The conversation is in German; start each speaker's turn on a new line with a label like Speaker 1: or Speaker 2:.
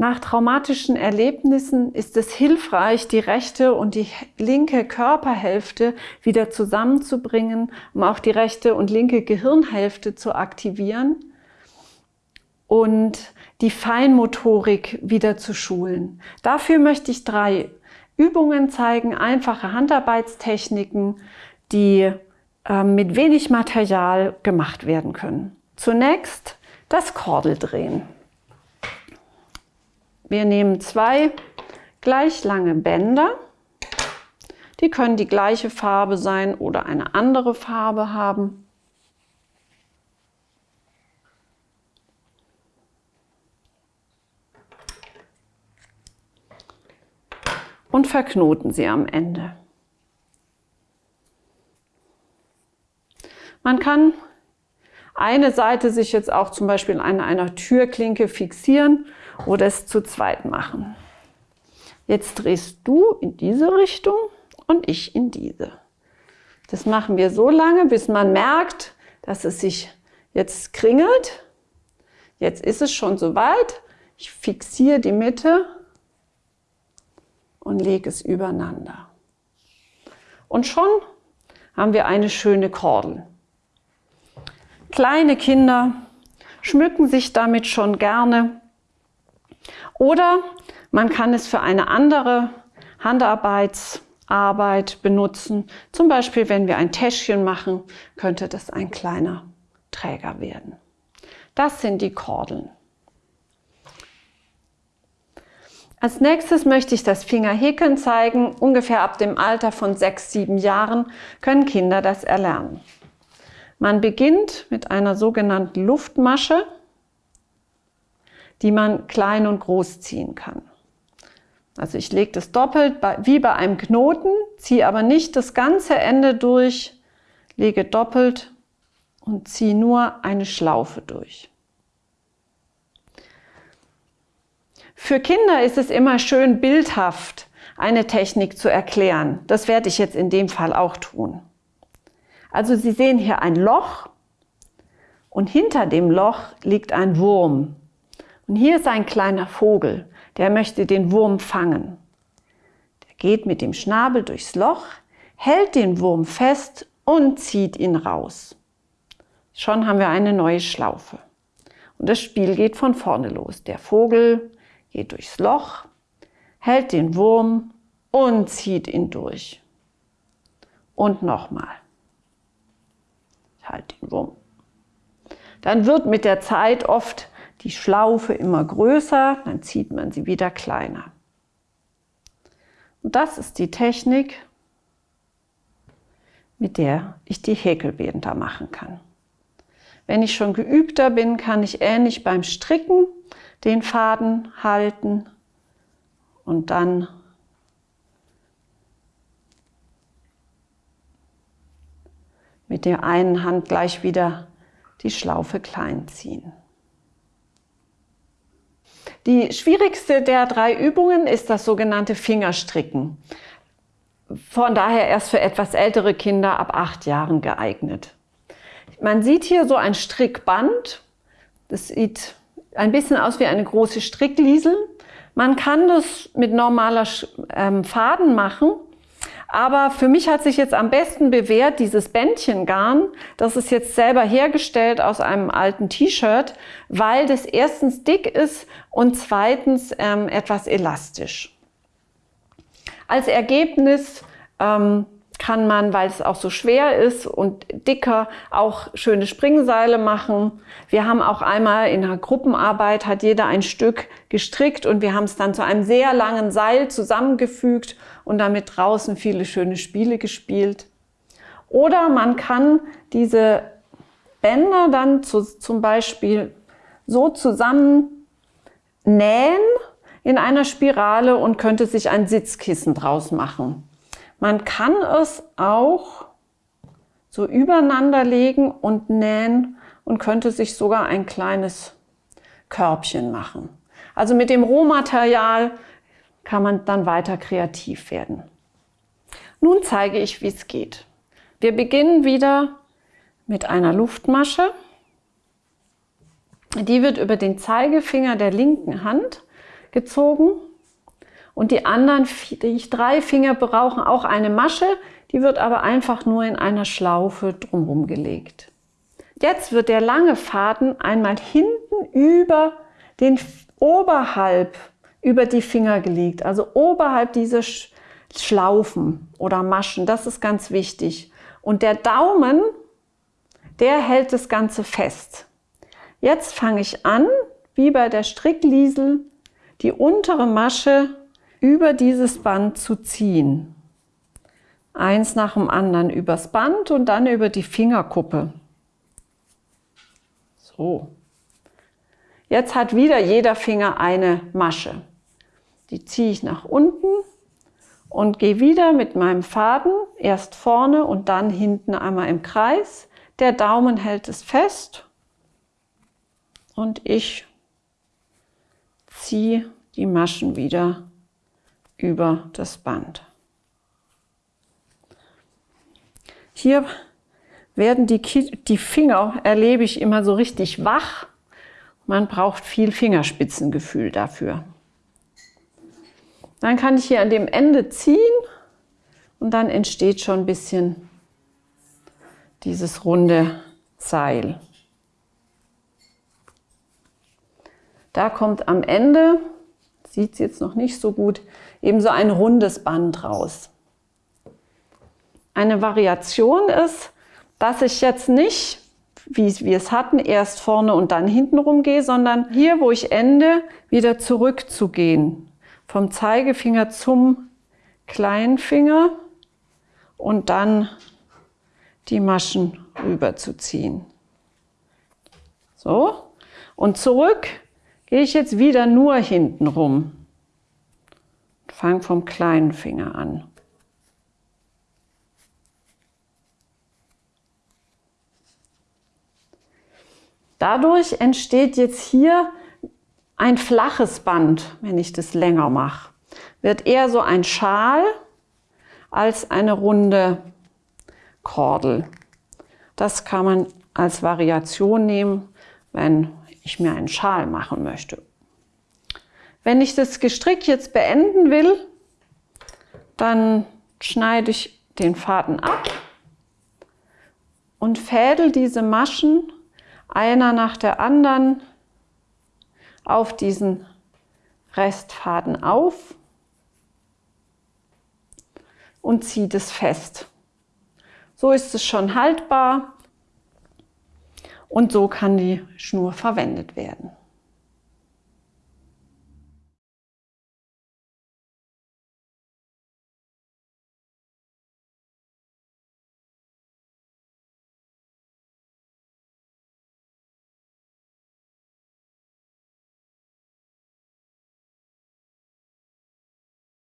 Speaker 1: Nach traumatischen Erlebnissen ist es hilfreich, die rechte und die linke Körperhälfte wieder zusammenzubringen, um auch die rechte und linke Gehirnhälfte zu aktivieren und die Feinmotorik wieder zu schulen. Dafür möchte ich drei Übungen zeigen, einfache Handarbeitstechniken, die äh, mit wenig Material gemacht werden können. Zunächst das Kordeldrehen. Wir nehmen zwei gleich lange Bänder. Die können die gleiche Farbe sein oder eine andere Farbe haben. Und verknoten sie am Ende. Man kann eine Seite sich jetzt auch zum Beispiel an einer Türklinke fixieren oder es zu zweit machen. Jetzt drehst du in diese Richtung und ich in diese. Das machen wir so lange, bis man merkt, dass es sich jetzt kringelt. Jetzt ist es schon soweit. Ich fixiere die Mitte und lege es übereinander. Und schon haben wir eine schöne Kordel. Kleine Kinder schmücken sich damit schon gerne oder man kann es für eine andere Handarbeitsarbeit benutzen. Zum Beispiel, wenn wir ein Täschchen machen, könnte das ein kleiner Träger werden. Das sind die Kordeln. Als nächstes möchte ich das Fingerhäkeln zeigen. Ungefähr ab dem Alter von sechs, sieben Jahren können Kinder das erlernen. Man beginnt mit einer sogenannten Luftmasche die man klein und groß ziehen kann. Also ich lege das doppelt wie bei einem Knoten, ziehe aber nicht das ganze Ende durch, lege doppelt und ziehe nur eine Schlaufe durch. Für Kinder ist es immer schön bildhaft, eine Technik zu erklären. Das werde ich jetzt in dem Fall auch tun. Also Sie sehen hier ein Loch und hinter dem Loch liegt ein Wurm. Und hier ist ein kleiner Vogel, der möchte den Wurm fangen. Der geht mit dem Schnabel durchs Loch, hält den Wurm fest und zieht ihn raus. Schon haben wir eine neue Schlaufe. Und das Spiel geht von vorne los. Der Vogel geht durchs Loch, hält den Wurm und zieht ihn durch. Und nochmal. Ich halte den Wurm. Dann wird mit der Zeit oft die Schlaufe immer größer, dann zieht man sie wieder kleiner. Und das ist die Technik, mit der ich die Häkelbänder machen kann. Wenn ich schon geübter bin, kann ich ähnlich beim Stricken den Faden halten und dann mit der einen Hand gleich wieder die Schlaufe klein ziehen. Die schwierigste der drei Übungen ist das sogenannte Fingerstricken. Von daher erst für etwas ältere Kinder ab acht Jahren geeignet. Man sieht hier so ein Strickband. Das sieht ein bisschen aus wie eine große Strickliesel. Man kann das mit normaler ähm, Faden machen aber für mich hat sich jetzt am besten bewährt dieses Bändchengarn. Das ist jetzt selber hergestellt aus einem alten T-Shirt, weil das erstens dick ist und zweitens ähm, etwas elastisch. Als Ergebnis ähm, kann man, weil es auch so schwer ist und dicker, auch schöne Springseile machen. Wir haben auch einmal in einer Gruppenarbeit, hat jeder ein Stück gestrickt und wir haben es dann zu einem sehr langen Seil zusammengefügt und damit draußen viele schöne Spiele gespielt. Oder man kann diese Bänder dann zu, zum Beispiel so zusammen nähen in einer Spirale und könnte sich ein Sitzkissen draus machen. Man kann es auch so übereinander legen und nähen und könnte sich sogar ein kleines Körbchen machen. Also mit dem Rohmaterial kann man dann weiter kreativ werden. Nun zeige ich, wie es geht. Wir beginnen wieder mit einer Luftmasche. Die wird über den Zeigefinger der linken Hand gezogen. Und die anderen die drei Finger brauchen auch eine Masche, die wird aber einfach nur in einer Schlaufe drumherum gelegt. Jetzt wird der lange Faden einmal hinten über den oberhalb über die Finger gelegt, also oberhalb dieser Schlaufen oder Maschen. Das ist ganz wichtig. Und der Daumen, der hält das Ganze fest. Jetzt fange ich an, wie bei der Strickliesel, die untere Masche über dieses Band zu ziehen. Eins nach dem anderen übers Band und dann über die Fingerkuppe. So. Jetzt hat wieder jeder Finger eine Masche. Die ziehe ich nach unten und gehe wieder mit meinem Faden erst vorne und dann hinten einmal im Kreis. Der Daumen hält es fest und ich ziehe die Maschen wieder über das Band. Hier werden die, die Finger, erlebe ich immer so richtig wach. Man braucht viel Fingerspitzengefühl dafür. Dann kann ich hier an dem Ende ziehen und dann entsteht schon ein bisschen dieses runde Seil. Da kommt am Ende, sieht es jetzt noch nicht so gut, eben so ein rundes Band raus. Eine Variation ist, dass ich jetzt nicht, wie wir es hatten, erst vorne und dann hinten rum gehe, sondern hier, wo ich ende, wieder zurückzugehen vom Zeigefinger zum kleinen Finger und dann die Maschen rüberzuziehen. So, und zurück gehe ich jetzt wieder nur hinten rum. Fange vom kleinen Finger an. Dadurch entsteht jetzt hier ein flaches Band, wenn ich das länger mache, wird eher so ein Schal als eine runde Kordel. Das kann man als Variation nehmen, wenn ich mir einen Schal machen möchte. Wenn ich das Gestrick jetzt beenden will, dann schneide ich den Faden ab und fädel diese Maschen einer nach der anderen auf diesen Restfaden auf und zieht es fest. So ist es schon haltbar und so kann die Schnur verwendet werden.